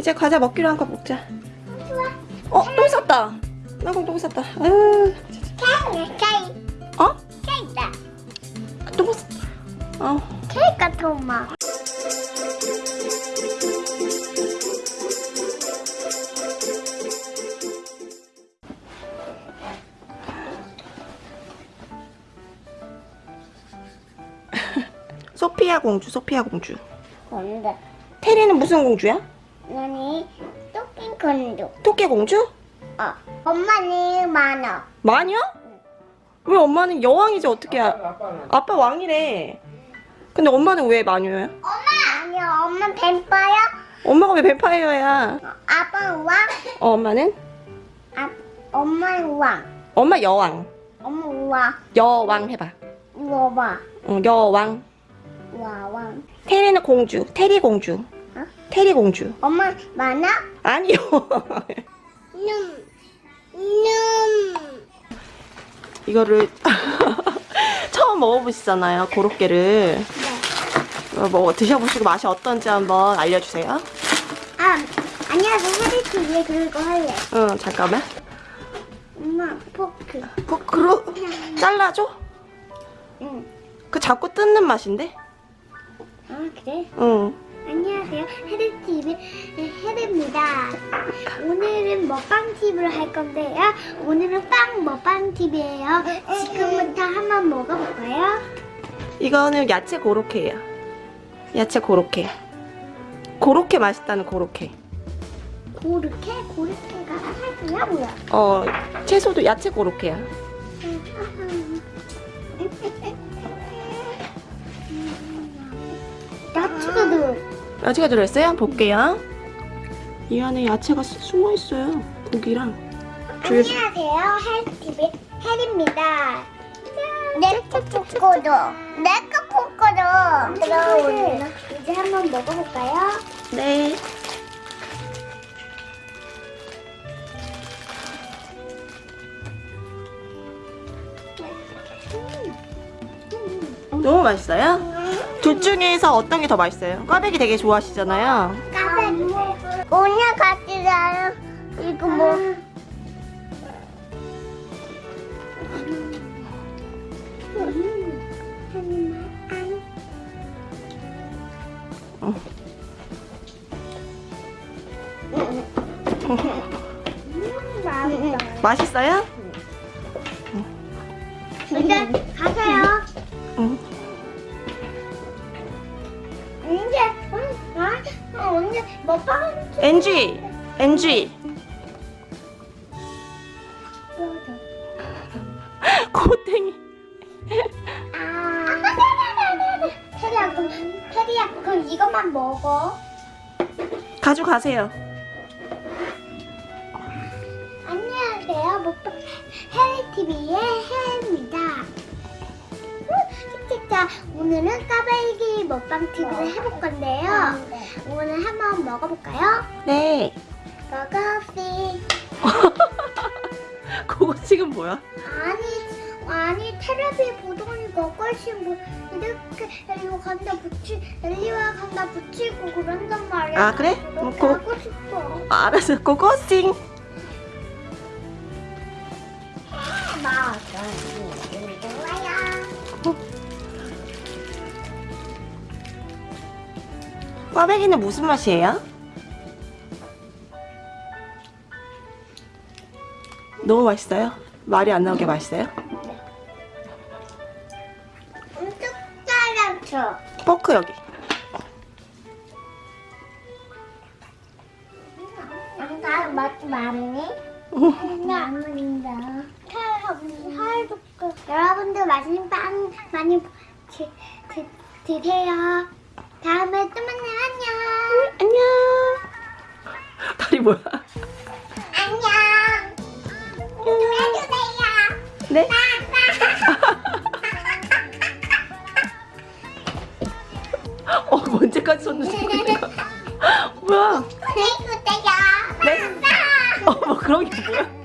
이제 과자 먹기로 한 거 먹자. 어, 똥 쌌다. 나공 똥 쌌다. 아유, 어? 케이크다 똥 쌌다. 어. 케이크 같아 엄마 소피아 공주, 소피아 공주. 건데 테리는 무슨 공주야? 나니 토끼 건도 토끼 공주? 어 엄마는 많아 마녀? 왜 엄마는 여왕이지 어떻게 아, 아빠 왕이래. 근데 엄마는 왜 마녀야? 엄마 아니야 엄마 뱀파야 엄마가 왜 뱀파이어야? 아빠 왕 어, 엄마는? 아, 엄마 왕 엄마 여왕. 엄마 왕 여왕 해봐. 봐 응, 여왕. 와왕 테리는 공주. 테리 공주. 어? 테리 공주. 엄마 많아? 아니요. 놈 놈. 이거를 처음 먹어보시잖아요. 고로케를. 네. 어, 뭐 드셔보시고 맛이 어떤지 한번 알려주세요. 아, 안녕하세요. 헤리티비에 그거 할래. 응, 잠깐만. 엄마, 포크. 포크로 잘라줘? 응. 그 자꾸 뜯는 맛인데? 아, 그래? 응. 안녕하세요. 헤리TV 헤리입니다. 오늘은 먹방 TV를 할 건데요. 오늘은 빵 먹방 TV예요. 지금부터 한번 먹어볼까요? 이거는 야채 고로케예요. 야채 고로케. 고로케 맛있다는 고로케. 고르케? 고르케가 살구야 뭐야? 어, 채소도 야채 고로케야. 야채가 들 야채가 들어있어요? 볼게요. 이 안에 야채가 수- 숨어있어요. 고기랑. 줄- 안녕하세요. 헬티비 헬입니다. 내꺼 포코도 내꺼 포코도 그럼 이제 한번 먹어볼까요? 네. 너무 맛있어요? 둘 중에서 어떤 게 더 맛있어요? 꽈배기 되게 좋아하시잖아요. 까베기 오늘 같이 자요 이거 뭐 맛있어요? 이제 가세요. 응. 언니 먹방 엔지! 엔지! 고땡이. 아, 테리야 그럼 테리야 그럼 이것만 먹어. 가져가세요. 안녕하세요. 먹방 해리TV의 해 입니다. 자, 오늘은 까베기 먹방 TV를 해볼 건데요. 오늘 한번 먹어볼까요? 네. 먹어시. 그거 지금 뭐야? 아니, 아니 텔레비 보더니까 훨씬 뭐 이렇게 엘리와 간다 붙이 엘리와 간다 붙이고 그런단 말이야. 아, 그래? 그렇게 뭐, 그- 하고 싶어. 아, 알았어. 고고싱. 맞 꽈배기는 무슨 맛이에요? 너무 맛있어요? 말이 안 나오게 맛있어요? 엄청. 포크 여기. 나맛 많니? 나 아무린다. 살도 여러분들 맛있는 빵 많이 드, 드, 드세요. 다음에 또 만나요. 안녕. 안녕. 다리 뭐야? 안녕. 해주세요. 네? 어, 언제까지 썼는지 모르겠다. 뭐야? 해주세요. 네? 어, 뭐 그런 게 뭐야?